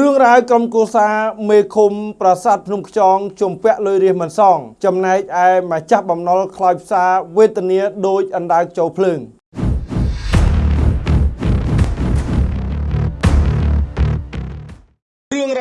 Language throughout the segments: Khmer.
រឿងរ៉ាវក្រុមគូសាមេឃុំប្រាសាទភ្នំខ្យងជំពាក់លុយរាសមិនសង ចំណែកឯម្ចាស់បំណុលខ្លោចផ្សារវេទនាដោយអណ្ដើកចូលភ្លើង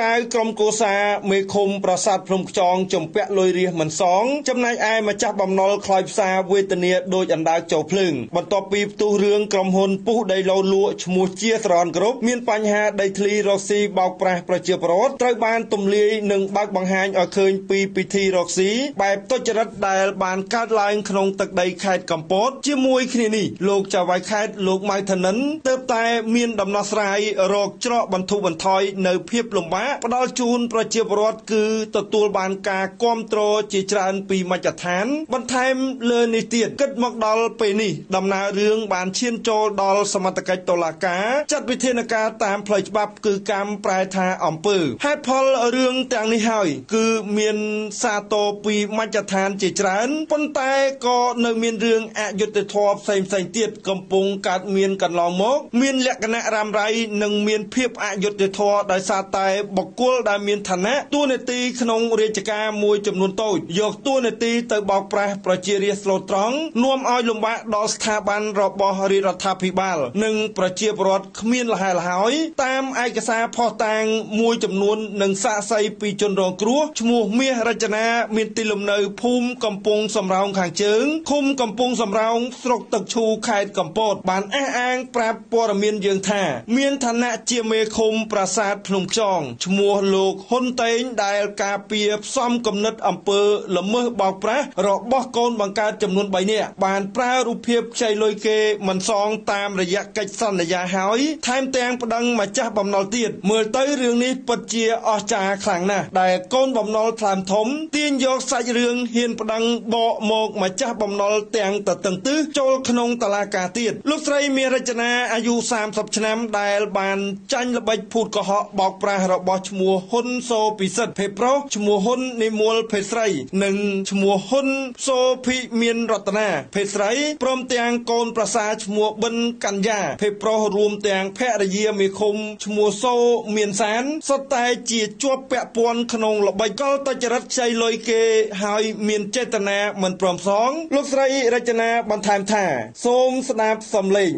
រឿងរ៉ាវក្រុមគូសាមេឃុំប្រាសាទភ្នំខ្យងជំពាក់លុយរាសមិនសងចំណែកឯម្ចាស់បំណុលខ្លោចផ្សារវេទនាដោយអណ្ដើកចូលភ្លើងបន្ទាប់ពីផ្ទុះរឿងក្រុមហ៊ុនពុះដីឡូលក់ឈ្មោះជាស្រនគ្រប់មានបញ្ហាដីធ្លីរកស៊ីបោកប្រាស់ប្រជាពលរដ្ឋត្រូវបានទម្លាយនិងបើកបង្ហាញឲ្យឃើញពីពិធីរកស៊ីបែបទុច្ចរិតដែលបានកើតឡើងក្នុងទឹកដីខេត្តកំពតជាមួយគ្នានេះលោកចៅហ្វាយខេត្តលោកម៉ៅធនិនទើបតែមានដំណោះស្រាយរកច្រកបន្ធូរបន្ថយនៅភាពលំបាកផ្ដល់ជូនប្រជាពលរដ្ឋគឺទទួលបានការគ្រប់គ្រងជាច្រើនពីមជ្ឈដ្ឋាន បន្ថែមលើនេះទៀតគិតមកដល់ពេលនេះដំណើររឿងបានឈានចូលដល់សមត្ថកិច្ចតុលាការចាត់វិធានការតាមផ្លូវច្បាប់គឺកម្មប្រែថាអំពើហេតុផលរឿងទាំងនេះហើយ គឺមានសាទរពីមជ្ឈដ្ឋានជាច្រើនប៉ុន្តែក៏នៅមានរឿងអយុត្តិធម៌ផ្សេងផ្សេងទៀតកំពុងកើតមានកន្លងមក មានលក្ខណៈរ៉ាំរ៉ៃនិងមានភាពអយុត្តិធម៌ដោយសារតែបុគ្គលដែលមានឋានៈតួនាទីក្នុងរាជការមួយចំនួនតូចយកតួនាទីទៅបោកប្រាស់ប្រជារាស្ត្រស្លូតត្រង់នាំឲ្យលំបាកដល់ស្ថាប័នរបស់រាជរដ្ឋាភិបាល និងប្រជាពលរដ្ឋគ្មានលហែលហើយតាមឯកសារផុសតាងមួយចំនួននិងសាកសីពីជនរងគ្រោះឈ្មោះមាសរចនាមានទីលំនៅភូមិកំពង់សំរោងខាងជើងឃុំកំពង់សំរោងស្រុកទឹកឈូខេត្តកំពតបានអះអាងប្រាប់ព័ត៌មានយើងថា មានឋានៈជាមេឃុំប្រាសាទភ្នំខ្យងឈ្មោះលោកហ៊ុនតេងដែលការពារផ្សំគំនិតអំពើល្មើសបោកប្រាស់របស់កូនបង្កើតចំនួន3នាក់បានប្រើរូបភាពខ្ចីលុយគេមិនសងតាមរយៈកិច្ចសន្យាហើយថែមទាំងប្តឹងម្ចាស់បំណុលទៀតមើលទៅរឿងនេះពិតជាអស្ចារ្យខ្លាំងណាស់ដែលកូនបំណុលថ្លើមធំទាញយកសាច់រឿងហ៊ានប្តឹងបកមកម្ចាស់បំណុលទាំងតតឹងទិសចូលក្នុងតឡាការទៀតលោកស្រីមានរចនាអាយុ30ឆ្នាំដែលបានចាញ់ល្បិចភូតកុហកបោកប្រាស់របស់ឈ្មោះហ៊ុនសូពិសិដ្ឋភេទប្រុសឈ្មោះហ៊ុននិមលភេទស្រី និងឈ្មោះហ៊ុនសូភីមានរតនាភេទស្រីព្រមទាំងកូនប្រសាឈ្មោះប៊ិនកញ្ញាភេទប្រុសរួមទាំងភរិយាមេឃុំឈ្មោះសូមានសានសុទ្ធតែជាជាប់ពាក់ព័ន្ធក្នុងល្បិចកលតចរិតខ្ចីលុយគេហើយមានចេតនាមិនព្រមសង លោកស្រីរចនាបន្ថែមថា សូមស្ដាប់សំឡេង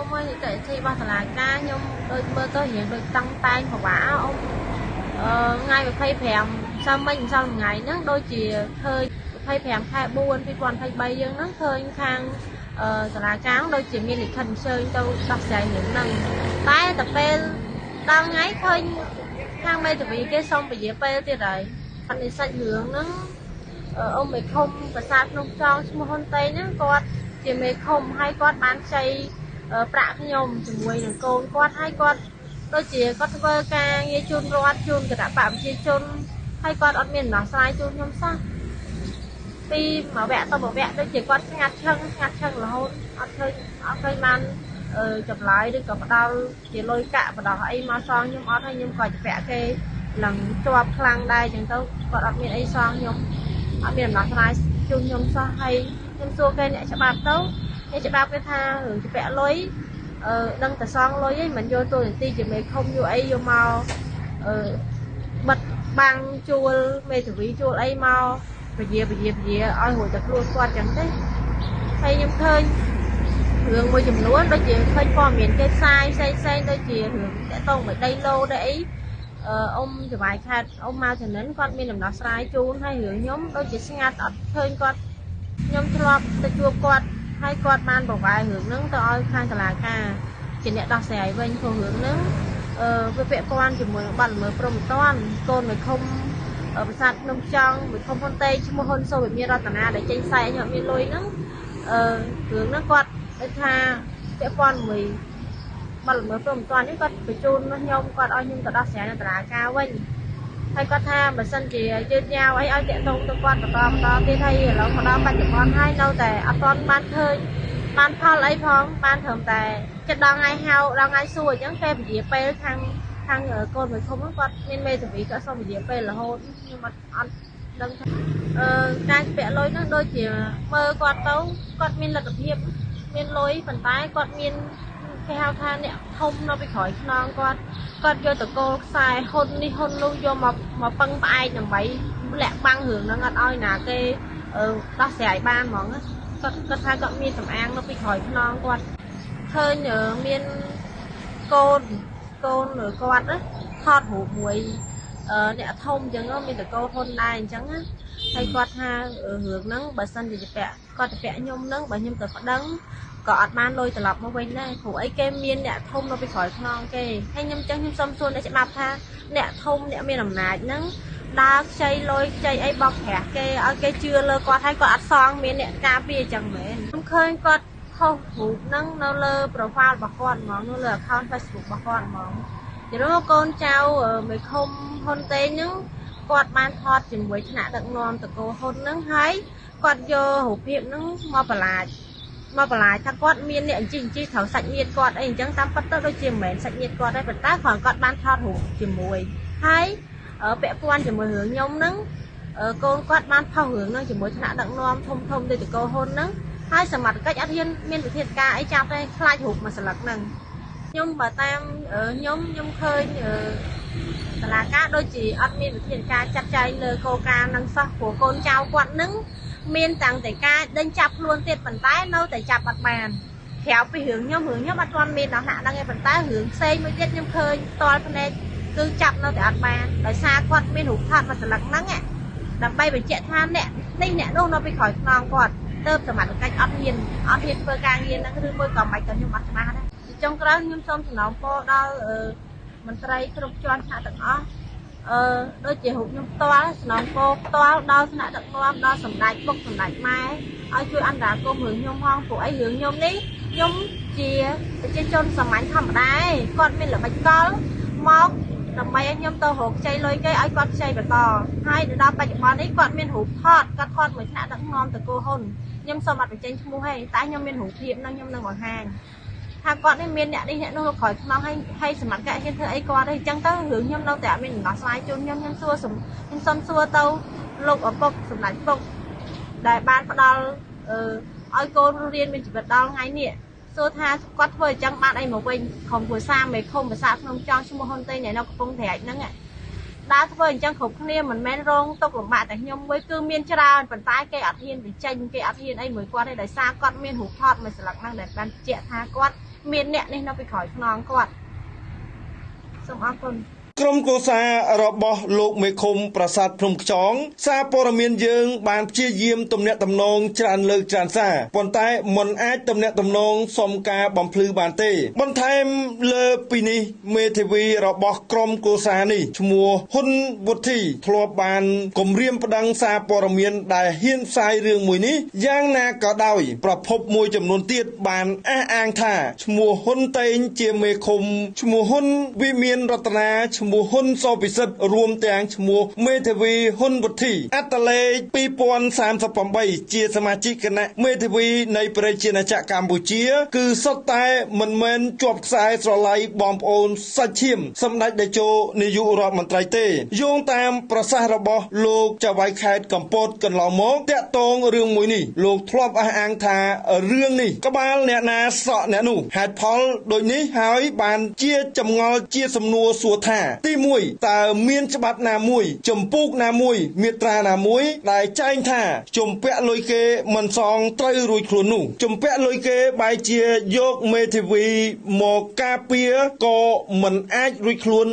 ខ្ញុំមកនិយាយទីរបស់សាលាការខ្ញុំដូចមើលទៅរៀងដូចតឹងតែងពិបាកអ៊ំថ្ងៃ25សាមិញម្សិលថ្ងៃហ្នឹងដូចជាឃើញ25ខែ4 2023យើងហ្នឹងឃើញខាងសាលាការដូចជាមានលិខិតអញ្ជើញទៅដោះស្រាយរឿងហ្នឹងតែតែពេលដល់ថ្ងៃឃើញខាងមេធាវីគេសុំពជាពេលទៀតហើយអនិសិចរឿងហ្នឹងអ៊ំមេឃុំប្រាសាទភ្នំចងឈ្មោះហ៊ុនតេងហ្នឹងគាត់ជាមេឃុំហើយគាត់បានខ្ចី ប្រាក់ខ្ញុំជាមួយនឹងកូនគាត់ហើយគាត់ដូចជាគាត់ធ្វើការងារជូនរដ្ឋជូនគណៈបកប្រជាជនហើយគាត់អត់មានដំណោះស្រាយជូនខ្ញុំសោះពីមួយវគ្គទៅមួយវគ្គដូចជាគាត់ស្ងាត់ឈឹងស្ងាត់ឈឹងរហូតអត់ឃើញអត់ឃើញបានចម្លើយឬក៏ផ្ដល់ជាលុយកាក់បដោះអីមកសងខ្ញុំអត់ហើយខ្ញុំក៏ជពាក់គេនឹងជាប់ខ្លាំងដែរអញ្ចឹងទៅគាត់អត់មានអីសងខ្ញុំអត់មានដំណោះស្រាយជូនខ្ញុំសោះហើយខ្ញុំសួរគេអ្នកច្បាប់ទៅអ្នកច្បាប់គេថារឿងជពាក់លុយអឺដឹងតែសងលុយឯងមិនយកតួនាទីជាមេខុំយកអីយកមកអឺបិទបាំងជួលមេធាវីជួលអីមកពជាពជាពជាឲ្យរួចតែខ្លួនគាត់ចឹងទេហើយខ្ញុំឃើញរឿងមួយចំនួនដូចជាឃើញព័ត៌មានគេផ្សាយផ្សេងផ្សេងដូចជារឿងតកតងមួយដីឡូដែរអីអឺអ៊ំចវាយខេតអ៊ំមកចំណិនគាត់មានដំណោះស្រាយជូនហើយរឿងខ្ញុំដូចជាស្ងាត់អត់ឃើញគាត់ខ្ញុំធ្លាប់ទៅជួបគាត់ ហើយគាត់បានប្រវាយរឿងហ្នឹងទៅឲ្យខាងតុលាការជាអ្នកដោះស្រាយវិញព្រោះរឿងហ្នឹងអឺវាពាក់ព័ន្ធជាមួយនឹងបាត់ល្មើសព្រំប្រទានកូនមួយឃុំប្រាសាទភ្នំចង់មួយឃុំហ៊ុនតេឈ្មោះហ៊ុនសូវិមានរតនាដែលចេញផ្សាយខ្ញុំមានលុយហ្នឹងអឺរឿងហ្នឹងគាត់ដូចថាពាក់ព័ន្ធមួយបាត់ល្មើសព្រំប្រទាននេះគាត់បញ្ជូនខ្ញុំគាត់ឲ្យខ្ញុំទៅដោះស្រាយនៅតុលាការវិញ ហើយគាត់ថាបើសិនជាយឺតយ៉ាវអីឲ្យតាក់ទងទៅគាត់បន្តបន្តទៀតហើយឥឡូវមកដល់បច្ចុប្បន្នហើយនៅតែអត់ទាន់បានឃើញបានផលអីផងបានត្រឹមតែចិត្តដល់ថ្ងៃហៅដល់ថ្ងៃសួរអញ្ចឹងគេពជាពេលខាងខាងកូនមួយធំគាត់មានមេធាវីគាត់សុំពជាពេលរហូតខ្ញុំអត់អត់ដឹងថាអឺការពាក់លុយហ្នឹងដូចជាមើលគាត់ទៅគាត់មានលទ្ធភាពមានលុយប៉ុន្តែគាត់មាន គេហៅថាអ្នកធំនៅពីក្រោយខ្នងគាត់គាត់យកតកូលខ្សែហ៊ុននេះហ៊ុននោះយកមកមកពឹងផ្អែកដើម្បីលាក់បាំងរឿងហ្នឹងអត់ឲ្យណាគេដោះស្រាយបានហ្មងគាត់គាត់ថាគាត់មានសម្អាងនៅពីក្រោយខ្នងគាត់ឃើញមានកូនកូនគាត់ថតរូបមួយអ្នកធំអញ្ចឹងមានតកោហ៊ុនដែរអញ្ចឹងណាហើយគាត់ថារឿងហ្នឹងបើសិនជាពាក់គាត់ទៅពាក់ខ្ញុំហ្នឹងបើខ្ញុំទៅប្តឹង ក៏អត់បានលុយត្រឡប់មកវិញដែរព្រោះអីគេមានអ្នកធំនៅពីក្រោយខ្នងគេហើយខ្ញុំចឹងខ្ញុំសុំសួរអ្នកច្បាប់ថាអ្នកធំអ្នកមានអំណាចហ្នឹងដើរខ្ចីលុយខ្ចីអីបោកប្រាស់គេឲ្យគេជឿលើគាត់ហើយគាត់អត់សងមានអ្នកការពារអញ្ចឹងមែនខ្ញុំឃើញគាត់ខុសរូបហ្នឹងនៅលើ profile របស់គាត់ហ្មងនៅលើ account Facebook របស់គាត់ហ្មងយល់កូនចៅមេឃុំហ៊ុនតេងហ្នឹងគាត់បានថតជាមួយថ្នាក់ដឹកនាំតកោហ៊ុនហ្នឹងហើយគាត់យករូបភាពហ្នឹងមកបន្លាច មកបន្លាចថាគាត់មានអ្នកអញ្ជិះអញ្ជិះត្រូវសាច់ញាតិគាត់អីអញ្ចឹងតាមពិតទៅដូចជាមិនមែនសាច់ញាតិគាត់ទេប៉ុន្តែគ្រាន់គាត់បានថតរូបជាមួយហើយពាក់ព័ន្ធជាមួយរឿងខ្ញុំហ្នឹងកូនគាត់បានផុសរឿងហ្នឹងជាមួយថ្នាក់ដឹកនាំធំធំដូចតកោហ៊ុនហ្នឹងហើយសមត្ថកិច្ចអត់ហ៊ានមានវិធានការអីចាប់ទេខ្លាចរូបមួយស្លឹកហ្នឹងខ្ញុំបើតាមខ្ញុំខ្ញុំឃើញតឡាការដូចជាអត់មានវិធានការចាត់ចែងលើកោការនឹងសោះព្រោះកូនចៅគាត់នឹង មានតាំងតែការដេញចាប់ខ្លួនទៀតប៉ុន្តែនៅតែចាប់អត់បានក្រៅពីរឿងខ្ញុំរឿងខ្ញុំអត់ទាន់មានដល់ហាក់ដឹងទេប៉ុន្តែរឿងផ្សេងមួយទៀតខ្ញុំឃើញតល់ភ្នែកគឺចាប់នៅតែអត់បានដោយសារគាត់មានរូបថតមួយស្លឹកហ្នឹងដើម្បីបញ្ជាក់ថាអ្នកនេះអ្នកនោះនៅពីក្រោយខ្នងគាត់ទៅសមត្ថកិច្ចអត់ហ៊ានអត់ហ៊ានធ្វើការងារហ្នឹងឬមួយក៏មិនក៏ខ្ញុំអត់ច្បាស់ដែរចុងក្រោយខ្ញុំសូមសំណូមពរដល់មន្ត្រីគ្រប់ជាន់ថ្នាក់ទាំងអស់ អឺដូចជារូបខ្ញុំផ្ទាល់សំណងពោផ្ទាល់ដល់ថ្នាក់ដឹកនាំដល់សម្ដេចពុកសម្ដេចម៉ែឲ្យជួយអន្តរាគមន៍រឿងខ្ញុំផងព្រោះអីរឿងខ្ញុំនេះខ្ញុំជាប្រជាជនសាមញ្ញធម្មតាគាត់មានល្បិចកលមកដើម្បីឲ្យខ្ញុំទៅរកខ្ចីលុយគេឲ្យគាត់ខ្ចីបន្តហើយដល់បច្ចុប្បន្ននេះគាត់មានរូបថតគាត់ថតមួយថ្នាក់ដឹកនាំតកូហ៊ុនខ្ញុំសូមអត់បញ្ចេញឈ្មោះទេតែខ្ញុំមានរូបភាពនឹងខ្ញុំនឹងបង្ហាញ ថាគាត់នេះមានអ្នកនេះអ្នកនោះក្រោយខ្នងឲ្យឲ្យសមត្ថកិច្ចហ៊ានធ្វើអីគាត់ទេអញ្ចឹងទៅរឿងខ្ញុំនៅតែអត់មានដំណោះស្រាយជូនខ្ញុំខ្ញុំសួរខ្ញុំសុំសួរទៅលោកឪពុកសម្ដេចពុកដែលបានផ្ដល់អឺឲ្យកូនរៀនមានជីវិតដល់ថ្ងៃនេះសួរថាគាត់ធ្វើអញ្ចឹងបានអីមកវិញក្រុមគ្រួសារមេឃុំភាសាក្នុងចង់ឈ្មោះហ៊ុនតេងនៅកំពង់ត្រាចហ្នឹងដើរធ្វើអញ្ចឹងគ្រប់គ្នាមិនមែនរងទុកលំបាកតែខ្ញុំមួយគឺមានច្រើនប៉ុន្តែគេអត់ហ៊ានបញ្ចេញគេអត់ហ៊ានអីមួយគាត់ទេដោយសារគាត់មានរូបថតមួយស្លឹកហ្នឹងដែលបានបញ្ជាក់ថាគាត់ មានអ្នកនេះនៅពីក្រោយខ្នងគាត់សូមអរគុណ ក្រុមកោសារបស់លោកមេឃុំប្រាសាទភ្នំខ្យងសារព័ត៌មានយើង បានព្យាយាមទំនាក់ទំនងច្រើនលើកច្រើនសារប៉ុន្តែមិនអាចទំនាក់ទំនងសុំការបំភ្លឺបានទេ បន្ថែមលើពីនេះមេធាវីរបស់ក្រុមកោសានេះឈ្មោះហ៊ុនវុធីធ្លាប់បានគម្រាមប្តឹងសារព័ត៌មានដែលហ៊ានផ្សាយរឿងមួយនេះយ៉ាងណាក៏ដោយប្រភពមួយចំនួនទៀតបានអះអាងថាឈ្មោះហ៊ុនតេងជាមេឃុំឈ្មោះហ៊ុនវិមានរតនាឈ្មោះឈ្មោះហ៊ុនសពិសិដ្ឋរួមទាំងឈ្មោះមេធាវីហ៊ុនវុធីអត្តលេខ2038ជាសមាជិកគណៈមេធាវីនៃប្រជាណាចក្រកម្ពុជា គឺសុទ្ធតែមិនមែនជាប់ខ្សែស្រឡាយបងប្អូនសាច់ឈាមសម្ដេចតេជោនាយករដ្ឋមន្ត្រីទេយោងតាមប្រសាសន៍របស់លោកចៅហ្វាយខេត្តកំពតកន្លងមកតាក់ទងរឿងមួយនេះលោកធ្លាប់អះអាងថារឿងនេះក្បាលអ្នកណាសក់អ្នកនោះហេតុផលដូចនេះហើយបានជាចម្ងល់ជាសំណួរសួរថាទី1តើមានច្បាប់ណាមួយចម្ពោះណាមួយមាត្រាណាមួយដែលចែងថាជំពាក់លុយគេមិនសងត្រូវរួចខ្លួននោះជំពាក់លុយគេបែរជាយកមេធាវីមកការពារក៏មិនអាចរួចខ្លួន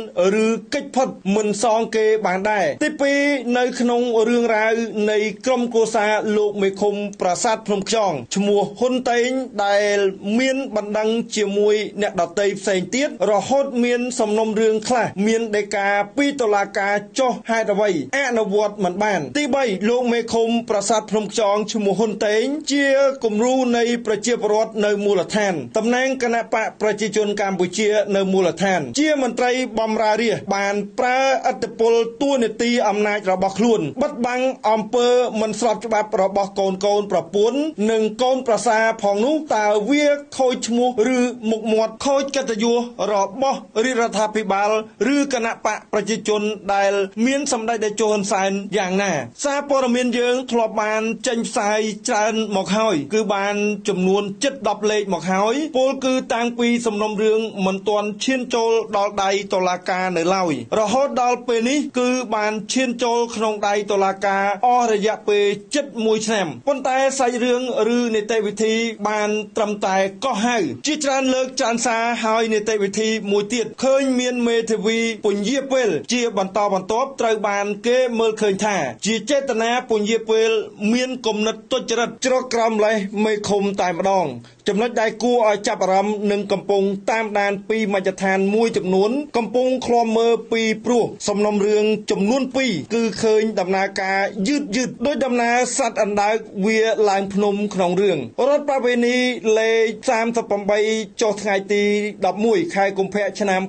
ឬកិច្ចផុតមិនសងគេបានដែរទី2នៅក្នុងរឿងរ៉ាវនៃក្រុមគូសាលោកមេឃុំប្រាសាទភ្នំខ្យងឈ្មោះហ៊ុនតេងដែលមានបណ្ដឹងជាមួយអ្នកដតីផ្សេងទៀតរហូតមានសំណុំរឿងខ្លះមានដីកាពីតុលាការចុះហេតុអ្វីអនុវត្តមិនបាន ទី3លោកមេឃុំប្រាសាទភ្នំខ្យងឈ្មោះហ៊ុនតេង ជាគំរូនៃប្រជាពលរដ្ឋនៅមូលដ្ឋានតំណែងគណៈបកប្រជាជនកម្ពុជានៅមូលដ្ឋាន ជាមន្ត្រីបម្រើរាជបានប្រើអធិបុលទួនាទីអំណាចរបស់ខ្លួនបិទបាំងអំពើមិនស្របច្បាប់របស់កូនកូនប្រពន្ធនិងកូនប្រសាផងនោះតើវាខូចឈ្មោះឬមុខមាត់ខូចកិត្តិយសរបស់រាជរដ្ឋាភិបាលឬគណៈបកប្រជាជនដែលមានសម្ដេចតេជោហ៊ុនសែនយ៉ាងណា សារព័ត៌មានយើងធ្លាប់បានចេញផ្សាយច្រើនមកហើយ គឺបានចំនួនជិត10លេខមកហើយពលគឺតាំងពីសំណុំរឿងមិនទាន់ឈានចូលដល់ដៃតុលាការនៅឡើយរហូតដល់ពេលនេះគឺបានឈានចូលក្នុងដៃតុលាការអស់រយៈពេលជិត1ឆ្នាំប៉ុន្តែសាច់រឿងឬនីតិវិធីបានត្រឹមតែកោះហៅជាច្រើនលើកច្រើនសារហើយនីតិវិធីមួយទៀតឃើញមានមេធាវីពញាពេលជាបន្តបន្ទាប់ត្រូវបានគេមើលឃើញថា ជាចេតនាពញាពេលមានគំនិតទុច្ចរិតជ្រកក្រោមលេសមេឃុំតែម្ដង ចំណុចដែលគួរឲ្យចាប់អារម្មណ៍នឹងកំពុងតាមដានពីមជ្ឈដ្ឋានមួយចំនួន កំពុងឃ្លាំមើលពីព្រោះសំណុំរឿងចំនួន2គឺឃើញដំណើរការយឺតយឺតដោយដំណើរសត្វអណ្ដើកវាឡើងភ្នំក្នុងរឿងរដ្ឋប្រវេណីលេខ38ចុះថ្ងៃទី11ខែកុម្ភៈឆ្នាំ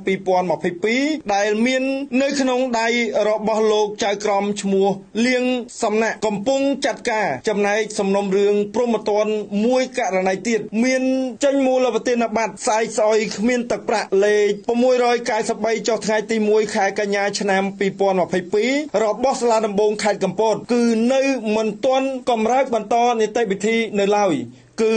2022ដែលមាននៅក្នុងដៃរបស់លោកចៅក្រមឈ្មោះលៀងសំណាក់កំពុងចាត់ការចំណែកសំណុំរឿងព្រមត្តនមួយករណីទៀតមានចេញមូលវទានប័ត្រស្អែកស្អុយគ្មានទឹកប្រាក់លេខ693ចុះថ្ងៃទី1ខែកញ្ញាឆ្នាំ2022របស់សាលាដំបងខេត្តកំពត គឺនៅមិនទាន់កម្រើកបន្តនីតិវិធីនៅឡើយគឺ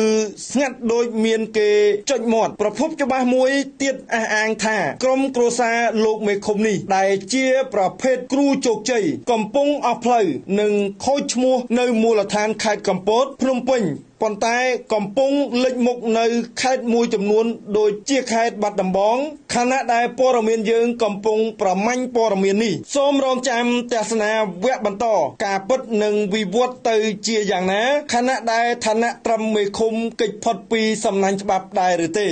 ស្ងាត់ដូចមានគេចុចមាត់ប្រភពច្បាស់មួយទៀតអះអាងថាក្រុមគ្រួសារលោកមេឃុំនេះដែលជាប្រភេទគ្រូជោគជ័យកំពុងអស់ផ្លូវនិងខូចឈ្មោះនៅមូលដ្ឋានខេត្តកំពតភ្នំពេញ ប៉ុន្តែកំពុងលេចមុខនៅខេត្តមួយចំនួន ដូចជាខេត្តបាត់ដំបងខណៈដែលព័ត៌មានយើងកំពុងប្រមាញ់ព័ត៌មាននេះសូមរងចាំទស្សនាវគ្គបន្ត ការពិតនឹងវិវត្តទៅជាយ៉ាងណាខណៈដែលឋានៈត្រឹមមេឃុំកិច្ចផុតពីសំណាញ់ច្បាប់ដែរឬទេ